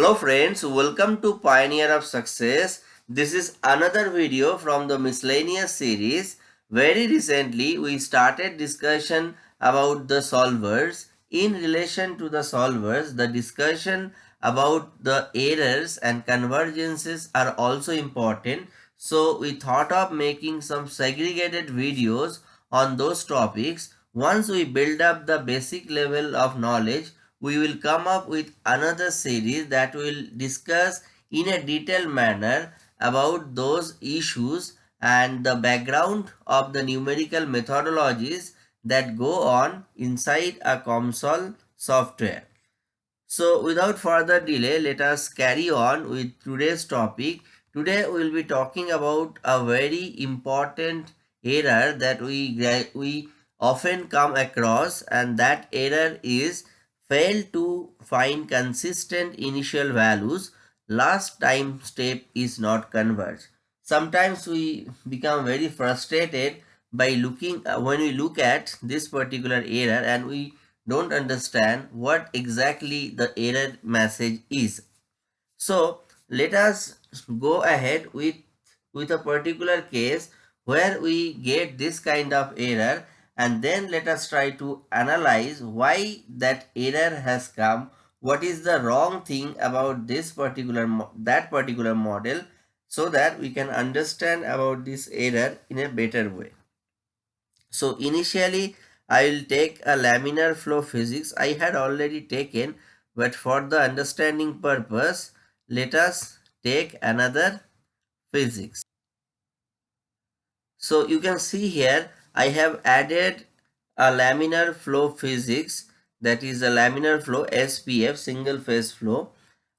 Hello friends, welcome to Pioneer of Success. This is another video from the miscellaneous series. Very recently we started discussion about the solvers. In relation to the solvers, the discussion about the errors and convergences are also important. So we thought of making some segregated videos on those topics. Once we build up the basic level of knowledge, we will come up with another series that will discuss in a detailed manner about those issues and the background of the numerical methodologies that go on inside a COMSOL software. So without further delay, let us carry on with today's topic. Today we will be talking about a very important error that we, we often come across and that error is fail to find consistent initial values, last time step is not converged. Sometimes we become very frustrated by looking uh, when we look at this particular error and we don't understand what exactly the error message is. So let us go ahead with, with a particular case where we get this kind of error and then let us try to analyze why that error has come. What is the wrong thing about this particular that particular model so that we can understand about this error in a better way. So initially i will take a laminar flow physics. I had already taken but for the understanding purpose let us take another physics. So you can see here I have added a laminar flow physics that is a laminar flow SPF single phase flow.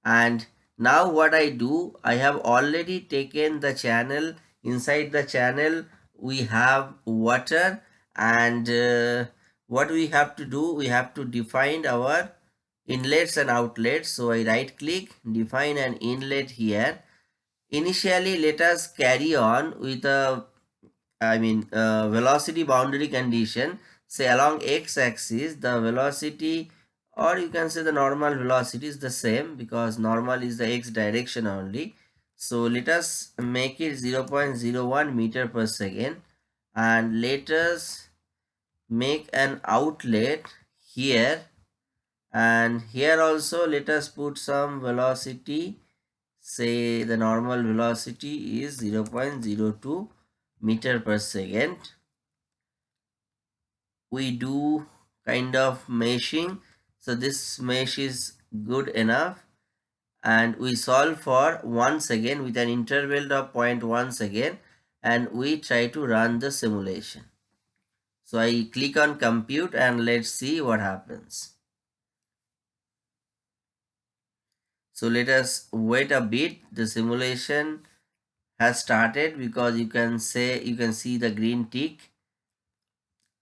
And now what I do I have already taken the channel. Inside the channel we have water. And uh, what we have to do we have to define our inlets and outlets. So I right click define an inlet here. Initially let us carry on with a I mean uh, velocity boundary condition say along x-axis the velocity or you can say the normal velocity is the same because normal is the x direction only. So let us make it 0.01 meter per second and let us make an outlet here. And here also let us put some velocity. Say the normal velocity is 0 0.02 meter per second. We do kind of meshing. So this mesh is good enough. And we solve for one second with an interval of 0.1 second. And we try to run the simulation. So i click on compute and let's see what happens. So let us wait a bit. The simulation has started because you can say you can see the green tick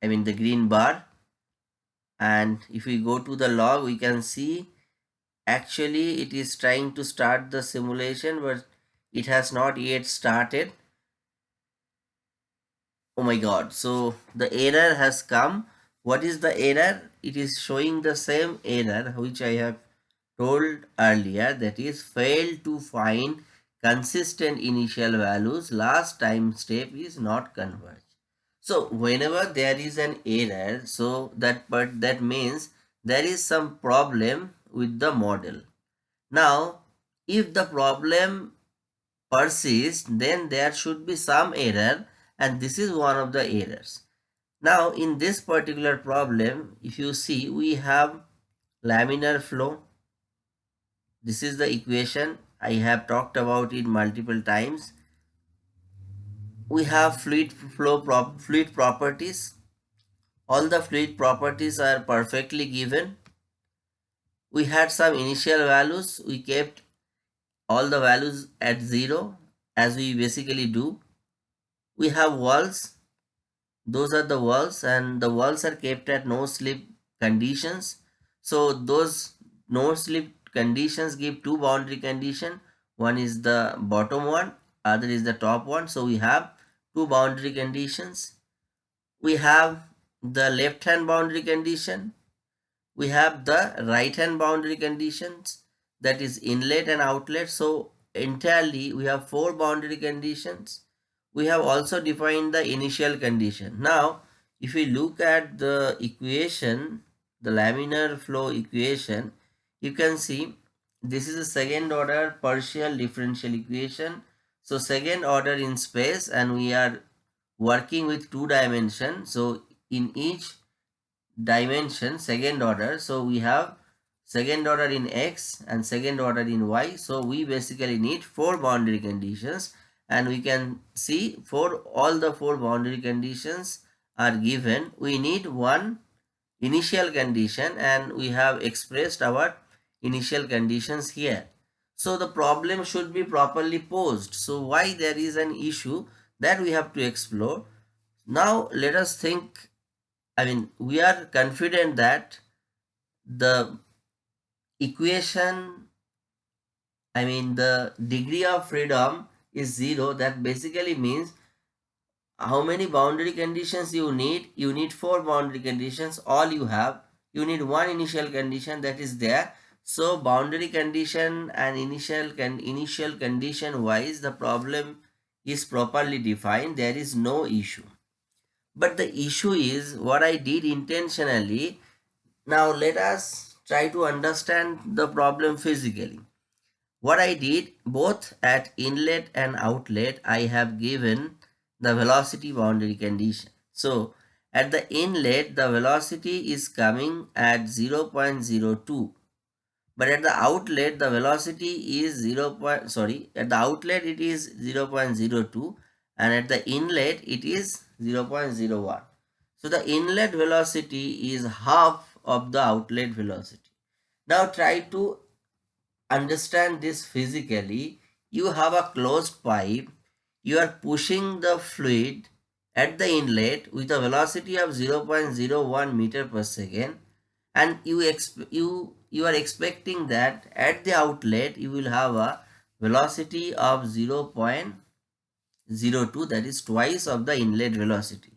I mean the green bar. And if we go to the log we can see actually it is trying to start the simulation but it has not yet started. Oh my god. So the error has come. What is the error? It is showing the same error which i have told earlier that is failed to find consistent initial values last time step is not converged. So whenever there is an error so that but that means there is some problem with the model. Now if the problem persists then there should be some error and this is one of the errors. Now in this particular problem if you see we have laminar flow. This is the equation I have talked about it multiple times. We have fluid flow prop fluid properties. All the fluid properties are perfectly given. We had some initial values. We kept all the values at zero as we basically do. We have walls. Those are the walls and the walls are kept at no slip conditions. So those no slip conditions give two boundary condition one is the bottom one other is the top one so we have two boundary conditions we have the left hand boundary condition we have the right hand boundary conditions that is inlet and outlet. So entirely we have four boundary conditions. We have also defined the initial condition. Now if we look at the equation, the laminar flow equation, you can see this is a second order partial differential equation. So second order in space and we are working with two dimension. So in each dimension second order. So we have second order in x and second order in y. So we basically need four boundary conditions and we can see for all the four boundary conditions are given. We need one initial condition and we have expressed our initial conditions here. So the problem should be properly posed. So why there is an issue that we have to explore. Now let us think, I mean, we are confident that the equation, I mean, the degree of freedom is zero. That basically means how many boundary conditions you need? You need four boundary conditions. All you have, you need one initial condition that is there so boundary condition and initial con initial condition wise the problem is properly defined. There is no issue. But the issue is what I did intentionally. Now let us try to understand the problem physically. What I did both at inlet and outlet I have given the velocity boundary condition. So at the inlet the velocity is coming at 0.02 but at the outlet the velocity is 0 point sorry at the outlet it is 0 0.02 and at the inlet it is 0 0.01 so the inlet velocity is half of the outlet velocity. Now try to understand this physically. You have a closed pipe. You are pushing the fluid at the inlet with a velocity of 0 0.01 meter per second and you you you are expecting that at the outlet you will have a velocity of 0 0.02 that is twice of the inlet velocity.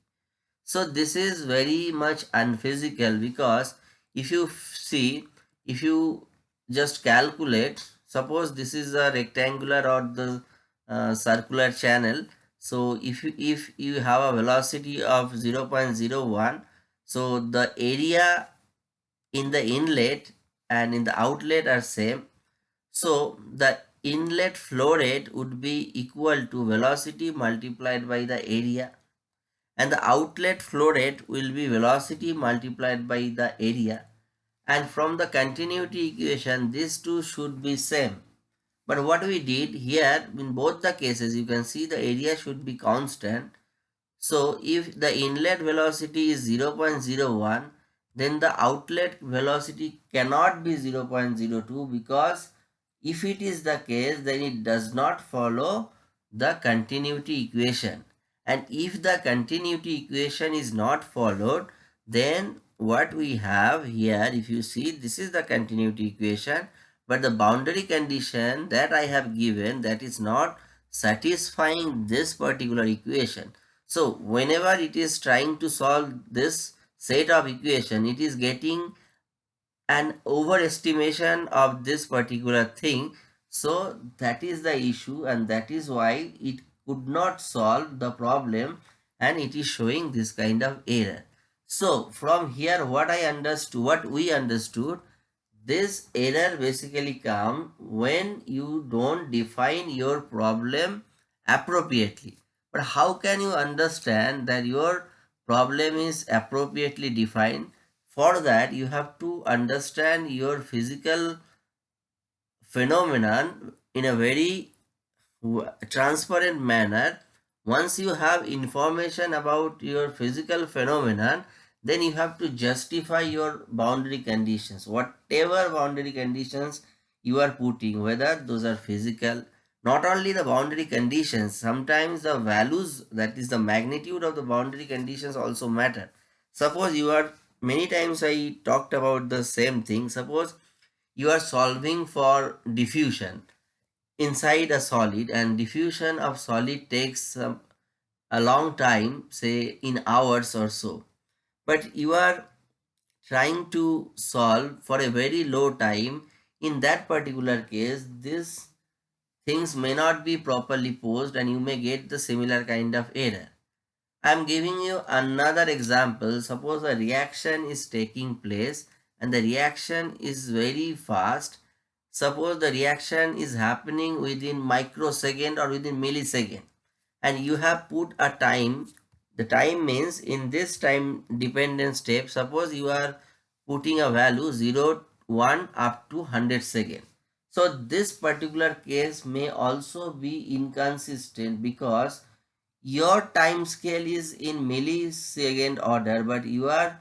So this is very much unphysical because if you see if you just calculate suppose this is a rectangular or the uh, circular channel so if you if you have a velocity of 0 0.01 so the area in the inlet and in the outlet are same. So the inlet flow rate would be equal to velocity multiplied by the area and the outlet flow rate will be velocity multiplied by the area. And from the continuity equation these two should be same. But what we did here in both the cases you can see the area should be constant. So if the inlet velocity is 0.01 then the outlet velocity cannot be 0.02 because if it is the case then it does not follow the continuity equation and if the continuity equation is not followed then what we have here if you see this is the continuity equation but the boundary condition that I have given that is not satisfying this particular equation. So whenever it is trying to solve this set of equation it is getting an overestimation of this particular thing. So that is the issue and that is why it could not solve the problem and it is showing this kind of error. So from here what i understood what we understood this error basically come when you don't define your problem appropriately. But how can you understand that your problem is appropriately defined. For that, you have to understand your physical phenomenon in a very transparent manner. Once you have information about your physical phenomenon, then you have to justify your boundary conditions. Whatever boundary conditions you are putting, whether those are physical, not only the boundary conditions sometimes the values that is the magnitude of the boundary conditions also matter. Suppose you are many times i talked about the same thing. Suppose you are solving for diffusion. Inside a solid and diffusion of solid takes um, a long time say in hours or so. But you are trying to solve for a very low time. In that particular case this things may not be properly posed and you may get the similar kind of error. I am giving you another example. Suppose a reaction is taking place and the reaction is very fast. Suppose the reaction is happening within microsecond or within millisecond and you have put a time. The time means in this time dependent step, suppose you are putting a value 0, 1 up to 100 second. So this particular case may also be inconsistent because your time scale is in millisecond order but you are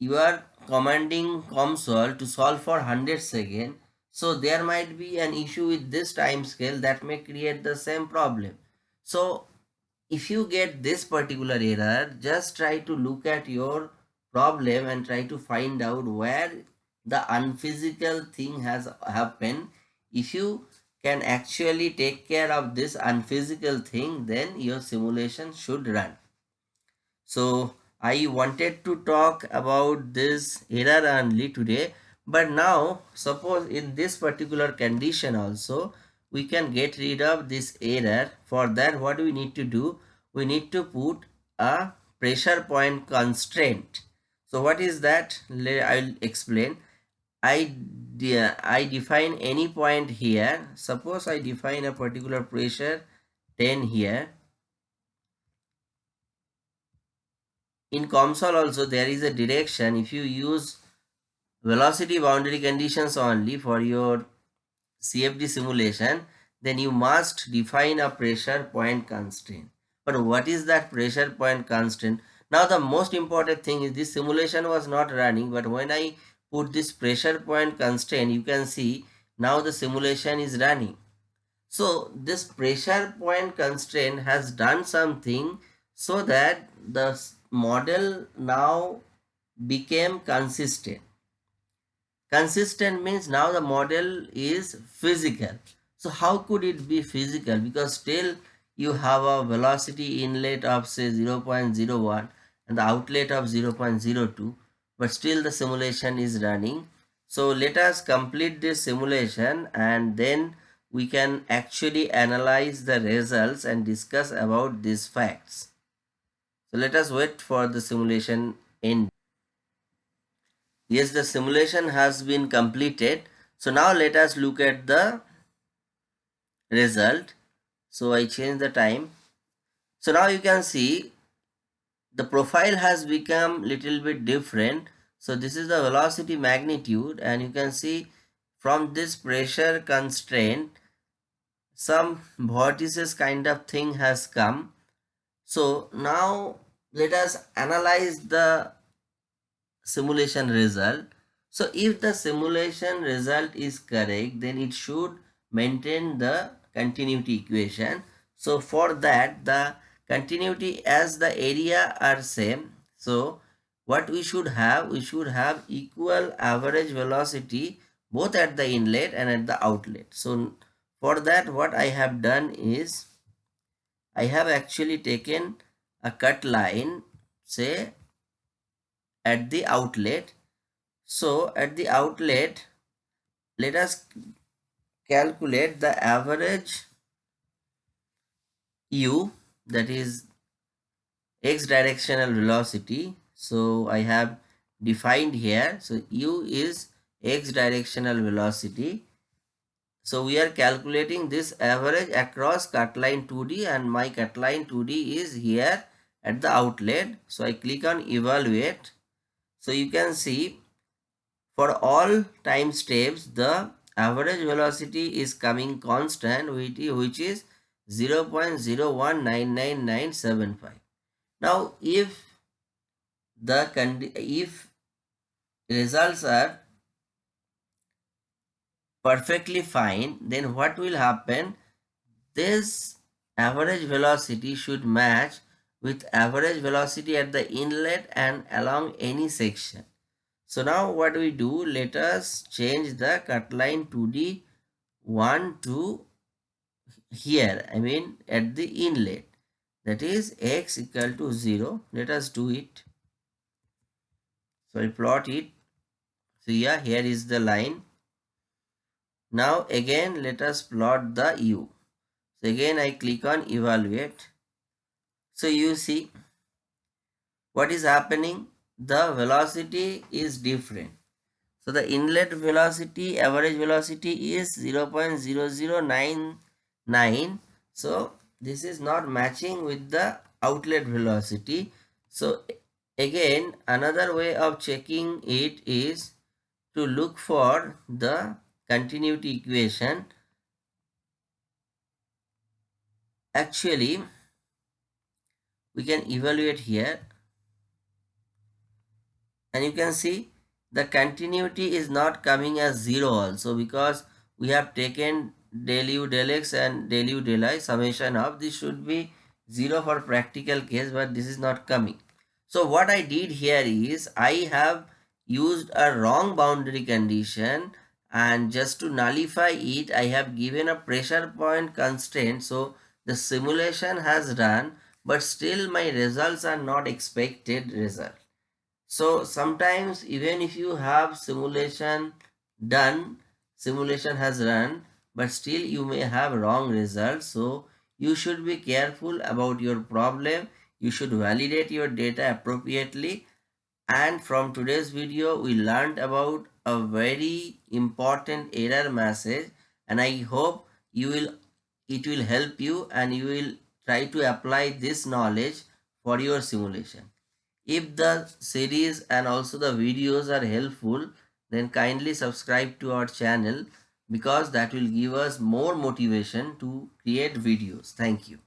you are commanding COMSOL to solve for 100 second. So there might be an issue with this time scale that may create the same problem. So if you get this particular error just try to look at your problem and try to find out where the unphysical thing has happened. If you can actually take care of this unphysical thing then your simulation should run. So i wanted to talk about this error only today but now suppose in this particular condition also we can get rid of this error. For that what we need to do? We need to put a pressure point constraint. So what is that? I'll explain i de I define any point here. Suppose I define a particular pressure 10 here. In COMSOL also there is a direction. If you use velocity boundary conditions only for your CFD simulation, then you must define a pressure point constraint. But what is that pressure point constraint? Now the most important thing is this simulation was not running, but when I put this pressure point constraint you can see now the simulation is running. So this pressure point constraint has done something so that the model now became consistent. Consistent means now the model is physical. So how could it be physical? Because still you have a velocity inlet of say 0.01 and the outlet of 0.02 but still the simulation is running. So let us complete this simulation and then we can actually analyze the results and discuss about these facts. So let us wait for the simulation end. Yes the simulation has been completed. So now let us look at the result. So i change the time. So now you can see the profile has become little bit different. So this is the velocity magnitude and you can see from this pressure constraint some vortices kind of thing has come. So now let us analyze the simulation result. So if the simulation result is correct then it should maintain the continuity equation. So for that the continuity as the area are same. So what we should have we should have equal average velocity both at the inlet and at the outlet. So for that what i have done is i have actually taken a cut line say at the outlet. So at the outlet let us calculate the average u that is x directional velocity. So i have defined here. So u is x directional velocity. So we are calculating this average across cut line 2d and my cut line 2d is here at the outlet. So i click on evaluate. So you can see for all time steps the average velocity is coming constant which is 0 0.019975. Now, if the if results are perfectly fine, then what will happen? This average velocity should match with average velocity at the inlet and along any section. So now what we do, let us change the cut line 2D 1 to here I mean at the inlet that is x equal to 0 let us do it so I plot it so yeah here is the line Now again let us plot the u. So again I click on evaluate. So you see what is happening? The velocity is different. So the inlet velocity, average velocity is 0 0.0099. So this is not matching with the outlet velocity. So again another way of checking it is to look for the continuity equation. Actually we can evaluate here and you can see the continuity is not coming as 0 also because we have taken del u del x and del u del y summation of this should be 0 for practical case but this is not coming. So what I did here is I have used a wrong boundary condition and just to nullify it I have given a pressure point constraint so the simulation has run but still my results are not expected result. So sometimes even if you have simulation done, simulation has run, but still you may have wrong results. So you should be careful about your problem. You should validate your data appropriately. And from today's video, we learned about a very important error message and I hope you will it will help you and you will try to apply this knowledge for your simulation. If the series and also the videos are helpful, then kindly subscribe to our channel because that will give us more motivation to create videos. Thank you.